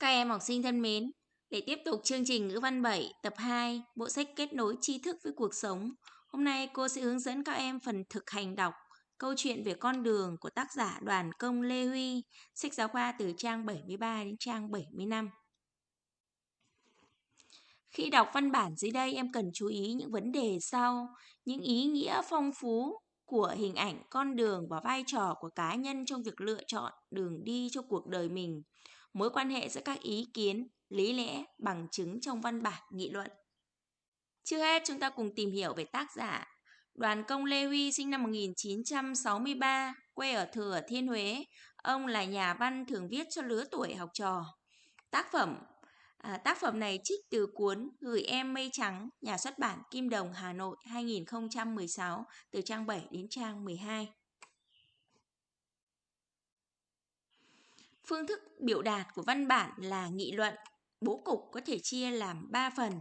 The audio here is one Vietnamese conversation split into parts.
Các em học sinh thân mến, để tiếp tục chương trình ngữ văn 7 tập 2, bộ sách kết nối tri thức với cuộc sống. Hôm nay cô sẽ hướng dẫn các em phần thực hành đọc câu chuyện về con đường của tác giả Đoàn Công Lê Huy, sách giáo khoa từ trang 73 đến trang 75. Khi đọc văn bản dưới đây em cần chú ý những vấn đề sau, những ý nghĩa phong phú của hình ảnh con đường và vai trò của cá nhân trong việc lựa chọn đường đi cho cuộc đời mình mối quan hệ giữa các ý kiến, lý lẽ, bằng chứng trong văn bản nghị luận. Trước hết chúng ta cùng tìm hiểu về tác giả. Đoàn Công Lê Huy sinh năm 1963, quê ở Thừa Thiên Huế. Ông là nhà văn thường viết cho lứa tuổi học trò. Tác phẩm à, tác phẩm này trích từ cuốn Gửi em mây trắng, nhà xuất bản Kim Đồng Hà Nội 2016 từ trang 7 đến trang 12. Phương thức biểu đạt của văn bản là nghị luận. Bố cục có thể chia làm 3 phần.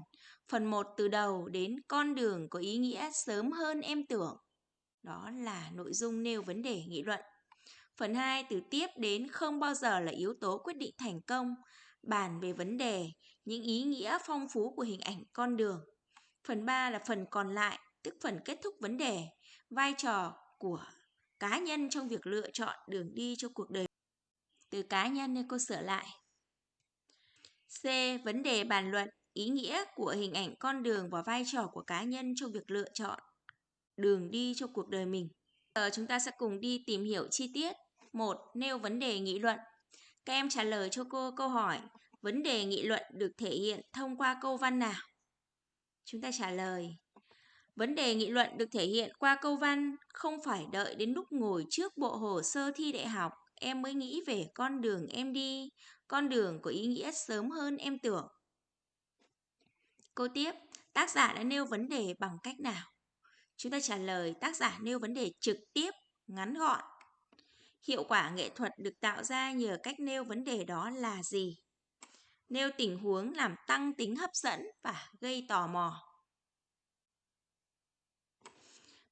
Phần 1 từ đầu đến con đường có ý nghĩa sớm hơn em tưởng. Đó là nội dung nêu vấn đề nghị luận. Phần 2 từ tiếp đến không bao giờ là yếu tố quyết định thành công, bàn về vấn đề, những ý nghĩa phong phú của hình ảnh con đường. Phần 3 là phần còn lại, tức phần kết thúc vấn đề, vai trò của cá nhân trong việc lựa chọn đường đi cho cuộc đời từ cá nhân nên cô sửa lại. C. Vấn đề bàn luận ý nghĩa của hình ảnh con đường và vai trò của cá nhân trong việc lựa chọn đường đi cho cuộc đời mình. Giờ chúng ta sẽ cùng đi tìm hiểu chi tiết. một, Nêu vấn đề nghị luận. Các em trả lời cho cô câu hỏi, vấn đề nghị luận được thể hiện thông qua câu văn nào? Chúng ta trả lời, Vấn đề nghị luận được thể hiện qua câu văn không phải đợi đến lúc ngồi trước bộ hồ sơ thi đại học em mới nghĩ về con đường em đi, con đường có ý nghĩa sớm hơn em tưởng. Cô tiếp, tác giả đã nêu vấn đề bằng cách nào? Chúng ta trả lời tác giả nêu vấn đề trực tiếp, ngắn gọn. Hiệu quả nghệ thuật được tạo ra nhờ cách nêu vấn đề đó là gì? Nêu tình huống làm tăng tính hấp dẫn và gây tò mò.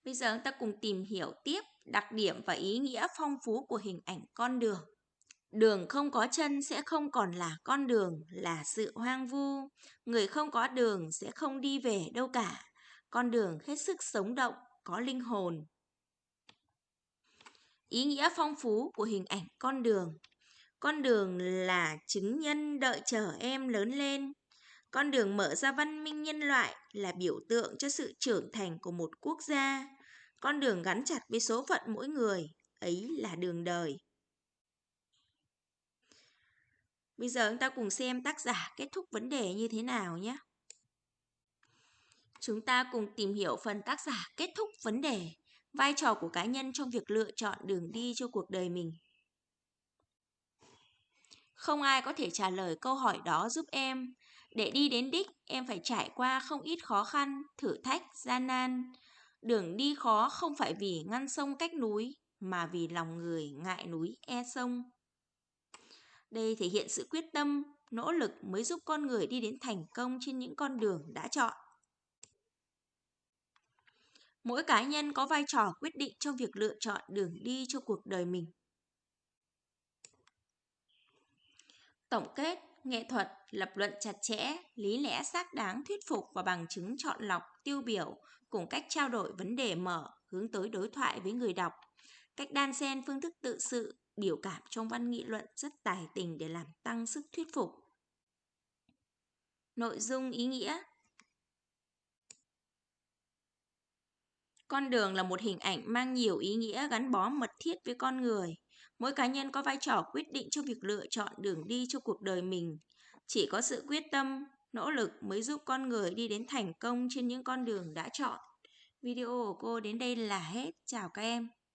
Bây giờ chúng ta cùng tìm hiểu tiếp đặc điểm và ý nghĩa phong phú của hình ảnh con đường. Đường không có chân sẽ không còn là con đường, là sự hoang vu. Người không có đường sẽ không đi về đâu cả. Con đường hết sức sống động, có linh hồn. Ý nghĩa phong phú của hình ảnh con đường. Con đường là chứng nhân đợi chờ em lớn lên. Con đường mở ra văn minh nhân loại là biểu tượng cho sự trưởng thành của một quốc gia. Con đường gắn chặt với số phận mỗi người, ấy là đường đời. Bây giờ chúng ta cùng xem tác giả kết thúc vấn đề như thế nào nhé. Chúng ta cùng tìm hiểu phần tác giả kết thúc vấn đề, vai trò của cá nhân trong việc lựa chọn đường đi cho cuộc đời mình. Không ai có thể trả lời câu hỏi đó giúp em. Để đi đến đích, em phải trải qua không ít khó khăn, thử thách, gian nan. Đường đi khó không phải vì ngăn sông cách núi, mà vì lòng người ngại núi e sông. Đây thể hiện sự quyết tâm, nỗ lực mới giúp con người đi đến thành công trên những con đường đã chọn. Mỗi cá nhân có vai trò quyết định trong việc lựa chọn đường đi cho cuộc đời mình. Tổng kết, nghệ thuật, lập luận chặt chẽ, lý lẽ xác đáng thuyết phục và bằng chứng chọn lọc, tiêu biểu cùng cách trao đổi vấn đề mở, hướng tới đối thoại với người đọc. Cách đan xen phương thức tự sự, biểu cảm trong văn nghị luận rất tài tình để làm tăng sức thuyết phục. Nội dung ý nghĩa Con đường là một hình ảnh mang nhiều ý nghĩa gắn bó mật thiết với con người. Mỗi cá nhân có vai trò quyết định cho việc lựa chọn đường đi cho cuộc đời mình. Chỉ có sự quyết tâm, nỗ lực mới giúp con người đi đến thành công trên những con đường đã chọn. Video của cô đến đây là hết. Chào các em.